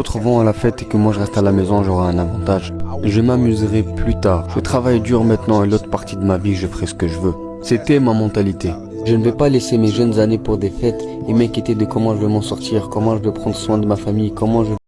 d'autres vont à la fête et que moi je reste à la maison, j'aurai un avantage. Je m'amuserai plus tard. Je travaille dur maintenant et l'autre partie de ma vie, je ferai ce que je veux. C'était ma mentalité. Je ne vais pas laisser mes jeunes années pour des fêtes et m'inquiéter de comment je vais m'en sortir, comment je vais prendre soin de ma famille, comment je